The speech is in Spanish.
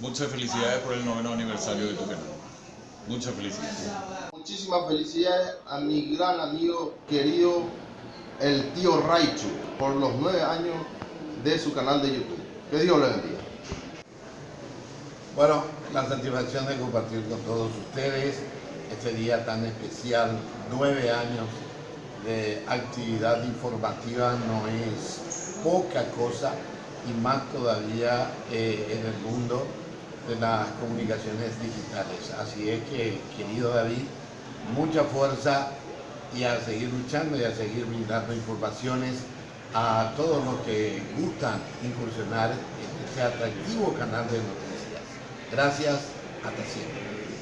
muchas felicidades por el noveno aniversario de tu canal. Muchas felicidades. Muchísimas felicidades a mi gran amigo querido, el tío Raichu, por los nueve años de su canal de YouTube. Que Dios le bendiga. Bueno, la satisfacción de compartir con todos ustedes este día tan especial, nueve años de actividad informativa no es poca cosa y más todavía eh, en el mundo de las comunicaciones digitales. Así es que, querido David, mucha fuerza y a seguir luchando y a seguir brindando informaciones a todos los que gustan incursionar en este atractivo canal de noticias. Gracias, hasta siempre.